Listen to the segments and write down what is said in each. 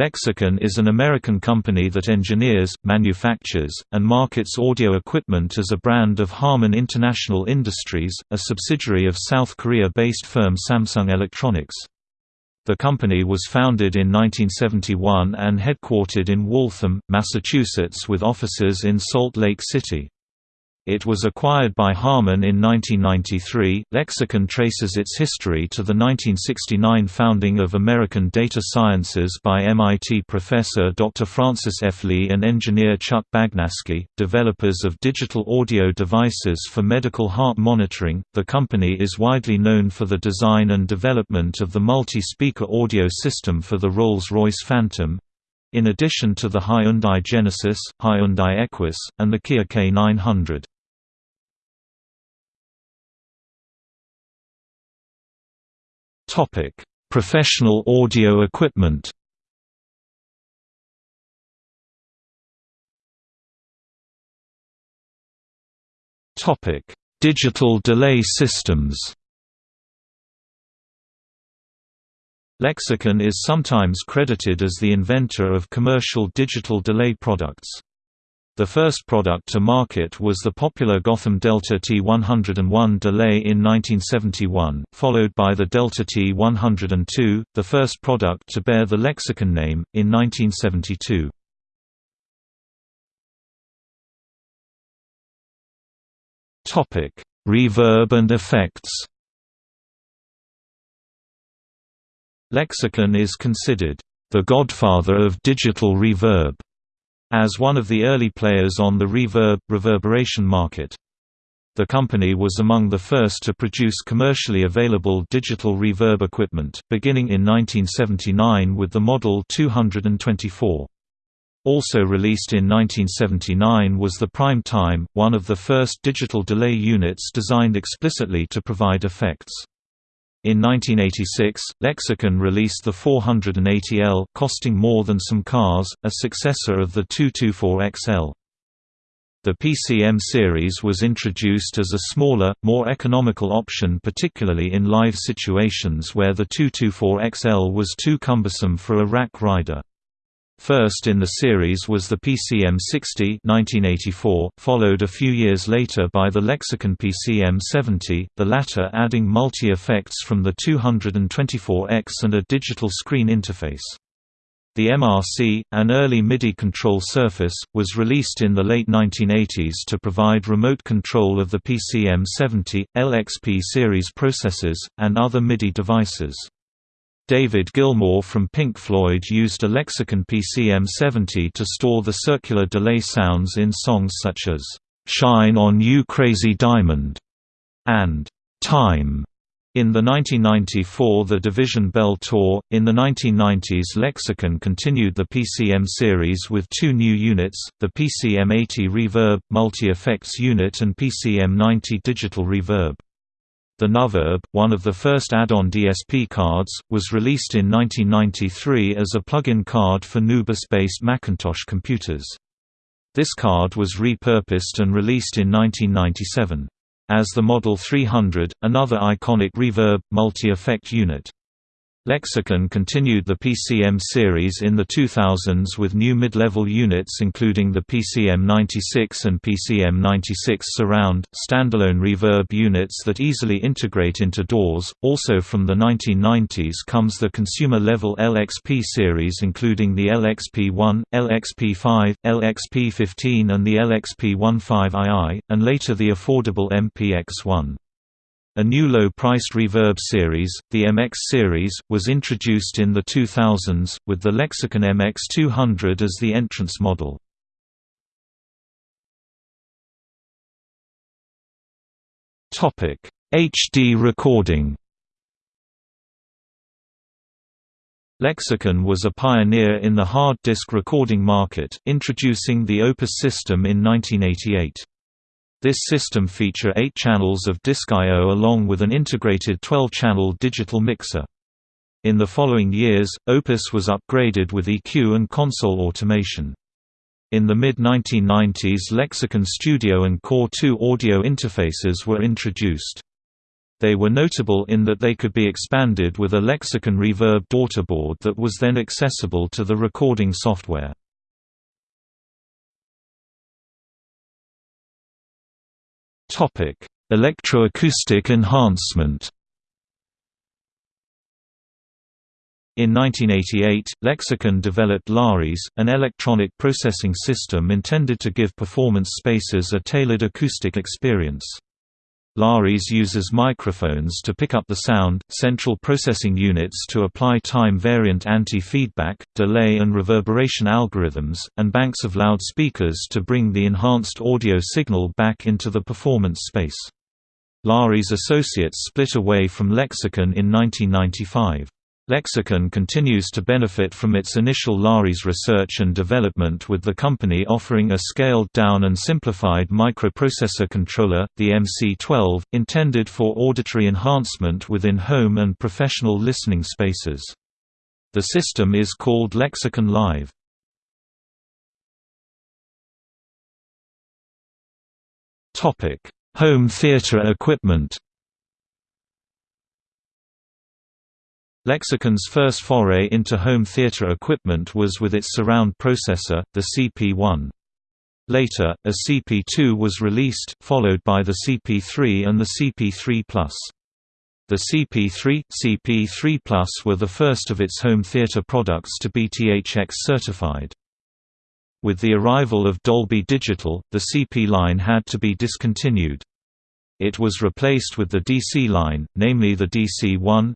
Lexicon is an American company that engineers, manufactures, and markets audio equipment as a brand of Harman International Industries, a subsidiary of South Korea-based firm Samsung Electronics. The company was founded in 1971 and headquartered in Waltham, Massachusetts with offices in Salt Lake City. It was acquired by Harman in 1993. Lexicon traces its history to the 1969 founding of American Data Sciences by MIT professor Dr. Francis F. Lee and engineer Chuck Bagnaschi, developers of digital audio devices for medical heart monitoring. The company is widely known for the design and development of the multi speaker audio system for the Rolls Royce Phantom, in addition to the Hyundai Genesis, Hyundai Equus, and the Kia K900. Topic: Professional audio equipment. Topic: Digital delay systems. Lexicon is sometimes credited as the inventor of commercial digital delay products. The first product to market was the popular Gotham Delta T101 delay in 1971, followed by the Delta T102, the first product to bear the Lexicon name, in 1972. Reverb and effects Lexicon is considered the godfather of digital reverb, as one of the early players on the reverb, reverberation market. The company was among the first to produce commercially available digital reverb equipment, beginning in 1979 with the Model 224. Also released in 1979 was the Prime Time, one of the first digital delay units designed explicitly to provide effects. In 1986, Lexicon released the 480L costing more than some cars, a successor of the 224XL. The PCM series was introduced as a smaller, more economical option particularly in live situations where the 224XL was too cumbersome for a rack rider. First in the series was the PCM-60 1984, followed a few years later by the Lexicon PCM-70, the latter adding multi-effects from the 224X and a digital screen interface. The MRC, an early MIDI control surface, was released in the late 1980s to provide remote control of the PCM-70, LXP series processors, and other MIDI devices. David Gilmour from Pink Floyd used a Lexicon PCM70 to store the circular delay sounds in songs such as, "'Shine on You Crazy Diamond' and "'Time' In the 1994 The Division Bell Tour, in the 1990s Lexicon continued the PCM series with two new units, the PCM80 Reverb, Multi-Effects Unit and PCM90 Digital Reverb. The Nuverb, one of the first add-on DSP cards, was released in 1993 as a plug-in card for Nubus-based Macintosh computers. This card was repurposed and released in 1997. As the Model 300, another iconic reverb, multi-effect unit. Lexicon continued the PCM series in the 2000s with new mid-level units including the PCM96 and PCM96 Surround, standalone reverb units that easily integrate into DAWs. Also from the 1990s comes the consumer-level LXP series including the LXP1, LXP5, LXP15 and the LXP15II, and later the affordable MPX1. A new low-priced reverb series, the MX series, was introduced in the 2000s, with the Lexicon MX200 as the entrance model. HD recording Lexicon was a pioneer in the hard disk recording market, introducing the Opus system in 1988. This system feature 8 channels of disk I.O. along with an integrated 12-channel digital mixer. In the following years, Opus was upgraded with EQ and console automation. In the mid-1990s Lexicon Studio and Core 2 audio interfaces were introduced. They were notable in that they could be expanded with a Lexicon Reverb daughterboard that was then accessible to the recording software. Electroacoustic enhancement In 1988, Lexicon developed Lares, an electronic processing system intended to give performance spaces a tailored acoustic experience. Lares uses microphones to pick up the sound, central processing units to apply time-variant anti-feedback, delay and reverberation algorithms, and banks of loudspeakers to bring the enhanced audio signal back into the performance space. Lares Associates split away from Lexicon in 1995. Lexicon continues to benefit from its initial Lares research and development with the company offering a scaled-down and simplified microprocessor controller, the MC-12, intended for auditory enhancement within home and professional listening spaces. The system is called Lexicon Live. Home theater equipment Lexicon's first foray into home theater equipment was with its surround processor, the CP1. Later, a CP2 was released, followed by the CP3 and the CP3 Plus. The CP3, CP3 Plus were the first of its home theater products to be THX certified. With the arrival of Dolby Digital, the CP line had to be discontinued. It was replaced with the DC line, namely the DC-1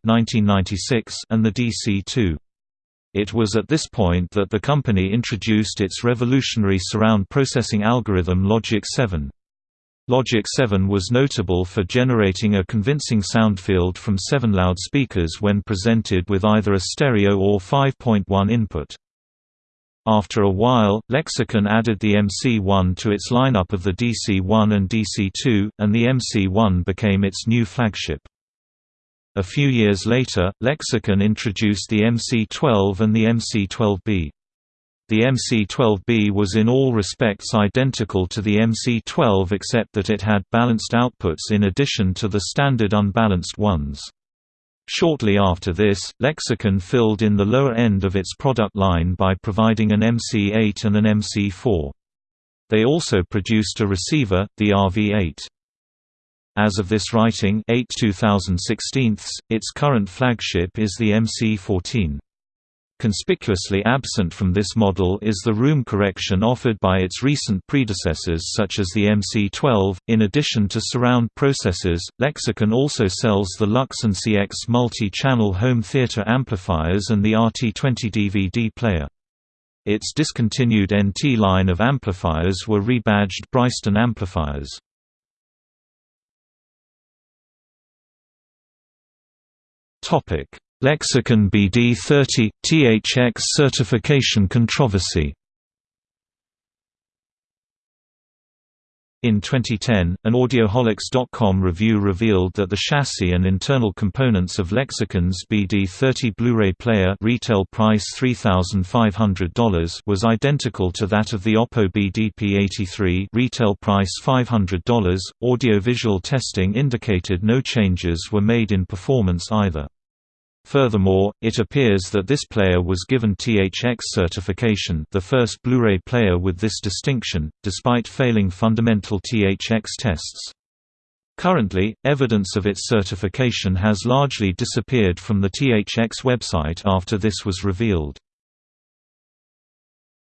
and the DC-2. It was at this point that the company introduced its revolutionary surround processing algorithm Logic 7. Logic 7 was notable for generating a convincing sound field from seven loudspeakers when presented with either a stereo or 5.1 input. After a while, Lexicon added the MC1 to its lineup of the DC1 and DC2, and the MC1 became its new flagship. A few years later, Lexicon introduced the MC12 and the MC12B. The MC12B was in all respects identical to the MC12 except that it had balanced outputs in addition to the standard unbalanced ones. Shortly after this, Lexicon filled in the lower end of its product line by providing an MC8 and an MC4. They also produced a receiver, the RV8. As of this writing 8 2016, its current flagship is the MC14. Conspicuously absent from this model is the room correction offered by its recent predecessors such as the MC12. In addition to surround processors, Lexicon also sells the Luxon CX multi-channel home theater amplifiers and the RT20 DVD player. Its discontinued NT line of amplifiers were rebadged Bryston amplifiers. Topic: Lexicon BD30 THX certification controversy. In 2010, an Audioholics.com review revealed that the chassis and internal components of Lexicon's BD30 Blu-ray player retail price $3,500 was identical to that of the Oppo BDP83 retail price $500. Audiovisual testing indicated no changes were made in performance either. Furthermore, it appears that this player was given THX certification the first Blu-ray player with this distinction, despite failing fundamental THX tests. Currently, evidence of its certification has largely disappeared from the THX website after this was revealed.